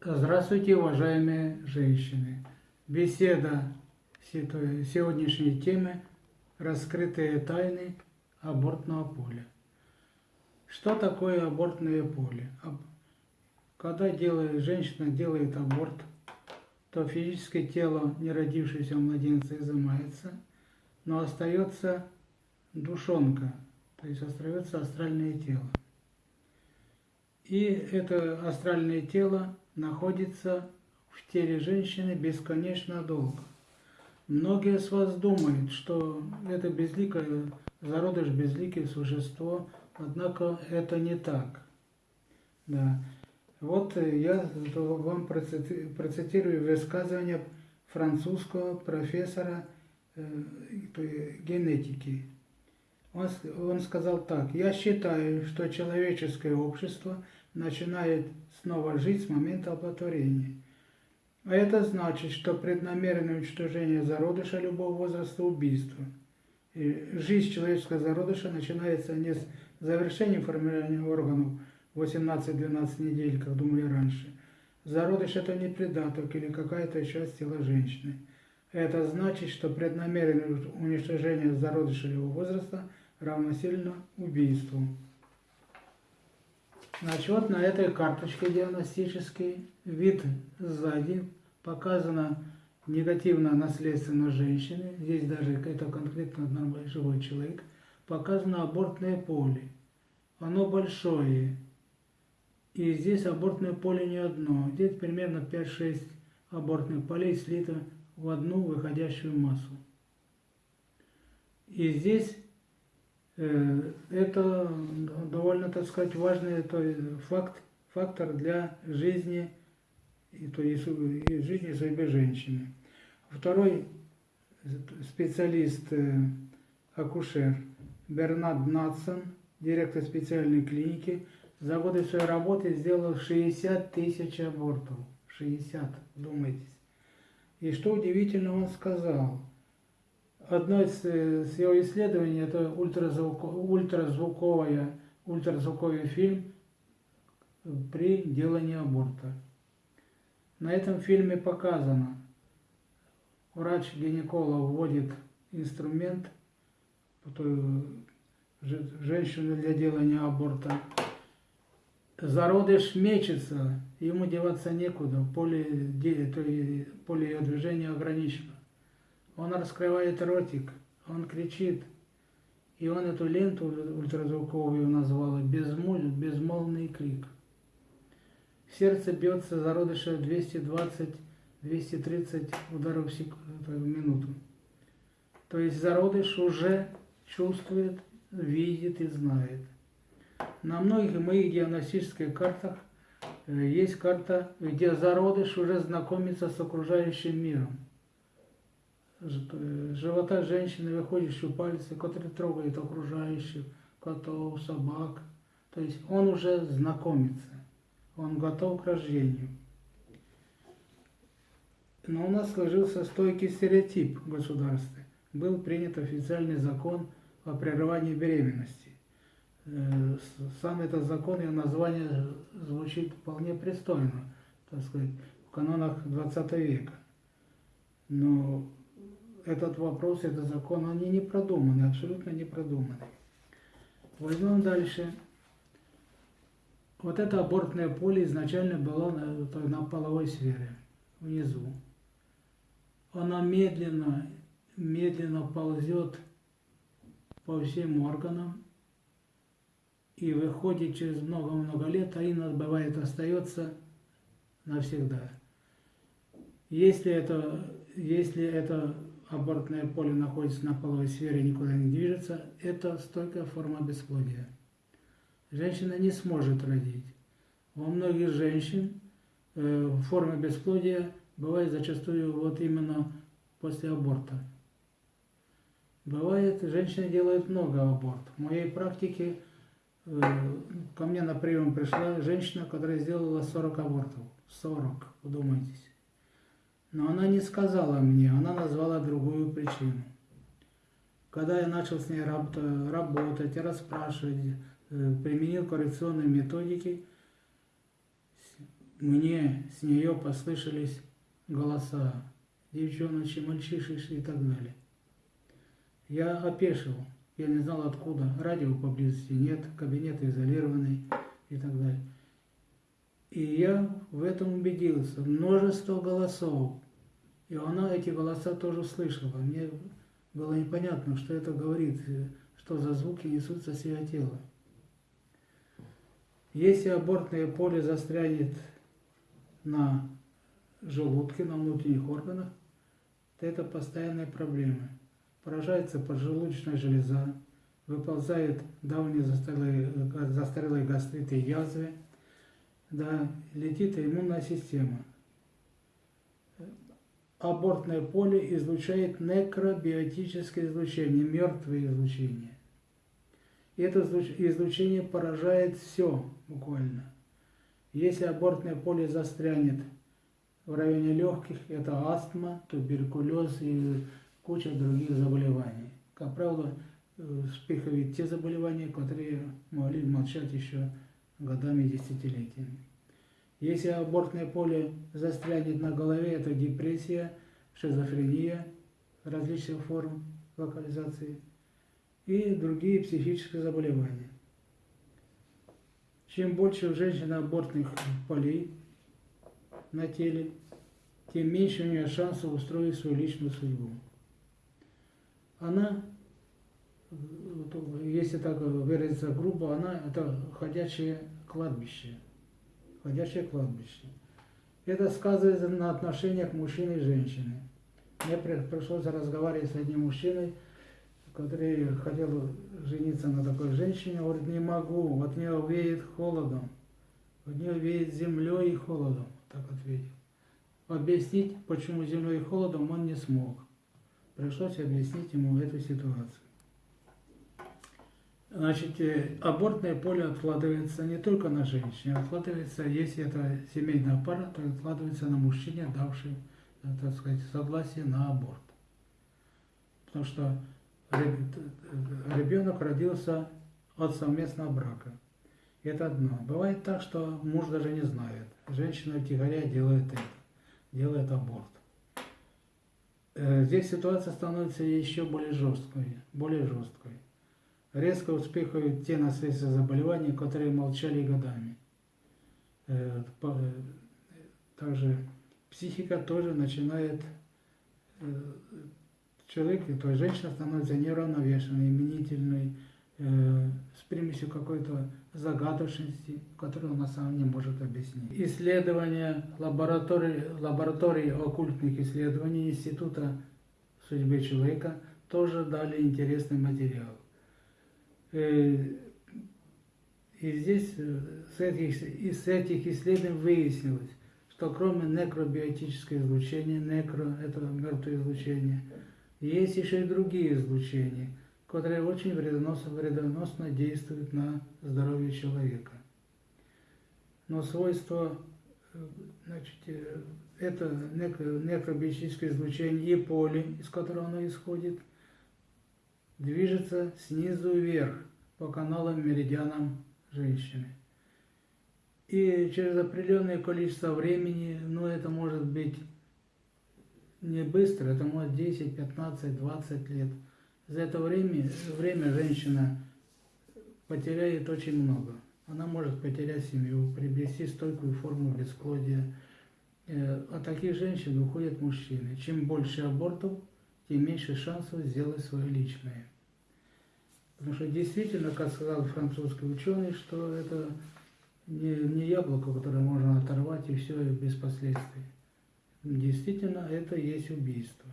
Здравствуйте, уважаемые женщины! Беседа сегодняшней темы «Раскрытые тайны абортного поля». Что такое абортное поле? Когда делает, женщина делает аборт, то физическое тело неродившегося младенца изымается, но остается душонка, то есть остается астральное тело. И это астральное тело находится в теле женщины бесконечно долго. Многие с вас думают, что это безликое, зародыш безликое существо, однако это не так. Да. Вот я вам процитирую высказывание французского профессора э, генетики. Он, он сказал так, я считаю, что человеческое общество начинает снова жить с момента оплодотворения. А это значит, что преднамеренное уничтожение зародыша любого возраста – убийство. И жизнь человеческого зародыша начинается не с завершения формирования органов 18-12 недель, как думали раньше. Зародыш – это не придаток или какая-то часть тела женщины. Это значит, что преднамеренное уничтожение зародыша любого возраста равносильно убийству. Значит, вот на этой карточке диагностической вид сзади показано негативная наследственность женщины, здесь даже это конкретно нормальный живой человек, показано абортное поле. Оно большое, и здесь абортное поле не одно, здесь примерно 5-6 абортных полей слито в одну выходящую массу. И здесь это довольно, так сказать, важный то есть, факт, фактор для жизни, и, то есть, и жизни судьбы женщины. Второй специалист, э, акушер Бернард Натсон, директор специальной клиники, за годы своей работы сделал 60 тысяч абортов. 60, думайтесь. И что удивительно он сказал – одно из, из его исследований, это ультразвук, ультразвуковая, ультразвуковый фильм при делании аборта. На этом фильме показано, врач-гинеколог вводит инструмент, женщину для делания аборта. Зародыш мечется, ему деваться некуда, поле, поле ее движения ограничено. Он раскрывает ротик, он кричит. И он эту ленту ультразвуковую назвал безмолв, безмолвный крик. Сердце бьется зародыша 220-230 ударов в минуту. То есть зародыш уже чувствует, видит и знает. На многих моих диагностических картах э, есть карта, где зародыш уже знакомится с окружающим миром живота женщины выходят щупальцы, которые трогают окружающих, котов, собак. То есть он уже знакомится, он готов к рождению. Но у нас сложился стойкий стереотип в государстве. Был принят официальный закон о прерывании беременности. Э, сам этот закон, его название звучит вполне пристойно, так сказать, в канонах 20 века. Но этот вопрос, этот закон, они не продуманы, абсолютно не продуманы. Возьмем дальше. Вот это абортное поле изначально было на, на половой сфере, внизу. Оно медленно, медленно ползет по всем органам и выходит через много-много лет, а иногда бывает остается навсегда. Если это, если это абортное поле находится на половой сфере и никуда не движется, это стойкая форма бесплодия. Женщина не сможет родить. Во многих женщин э, форма бесплодия бывает зачастую вот именно после аборта. Бывает, женщины делают много абортов. В моей практике э, ко мне на прием пришла женщина, которая сделала 40 абортов. 40, вдумайтесь. Но она не сказала мне, она назвала другую причину. Когда я начал с ней работать, расспрашивать, э, применил коррекционные методики, мне с нее послышались голоса, девчоночи, мальчишиши и так далее. Я опешил, я не знал откуда, радио поблизости нет, кабинет изолированный и так далее. И я в этом убедился. Множество голосов. И она эти голоса тоже слышала. Мне было непонятно, что это говорит, что за звуки несутся с ее тела. Если абортное поле застрянет на желудке, на внутренних органах, то это постоянная проблема. Поражается поджелудочная железа, выползают давние застарелые, застарелые гастриты и язвы, да, летит иммунная система. Абортное поле излучает некробиотическое излучение, мертвое излучение. И это излучение поражает все буквально. Если абортное поле застрянет в районе легких, это астма, туберкулез и куча других заболеваний. Как правило, э, вспыхивают те заболевания, которые могли молчать еще годами десятилетиями. Если абортное поле застрянет на голове, это депрессия, шизофрения различных форм локализации и другие психические заболевания. Чем больше у женщины абортных полей на теле, тем меньше у нее шансов устроить свою личную судьбу. Она, если так выразиться грубо, она это ходячее кладбище. Ходячее кладбище. Это сказывается на отношениях мужчины и женщины. Мне пришлось разговаривать с одним мужчиной, который хотел жениться на такой женщине, говорит, не могу, от нее веет холодом, от нее веет землей и холодом, так ответил. Объяснить, почему землей и холодом, он не смог. Пришлось объяснить ему эту ситуацию. Значит, э, абортное поле откладывается не только на женщине, откладывается, если это семейная пара, то откладывается на мужчине, давший, э, так сказать, согласие на аборт. Потому что ребенок родился от совместного брака. Это одно. Бывает так, что муж даже не знает. Женщина втихаря делает это, делает аборт. Э, здесь ситуация становится еще более жесткой, более жесткой. Резко вспыхивают те наследственные заболевания, которые молчали годами. Э, э, также психика тоже начинает человек, то есть женщина становится неравновешенной, именительной, э, с примесью какой-то загадочности, которую она сама не может объяснить. Исследования лаборатории, лаборатории оккультных исследований Института судьбы человека тоже дали интересный материал. Э, и здесь э, с этих, из этих исследований выяснилось, что кроме некробиотического излучения, некро – это мертвое излучение – есть еще и другие излучения, которые очень вредоносно, вредоносно действуют на здоровье человека. Но свойство, э, значит, это некробиотическое излучение и поле, из которого оно исходит, движется снизу вверх по каналам меридианам женщины. И через определенное количество времени, ну это может быть не быстро, это может 10, 15, 20 лет. За это время, время женщина потеряет очень много. Она может потерять семью, приобрести стойкую форму бесплодия. Э, от таких женщин уходят мужчины. Чем больше абортов, тем меньше шансов сделать свое личное. Потому что действительно, как сказал французский ученый, что это не, не яблоко, которое можно оторвать и все без последствий действительно это есть убийство.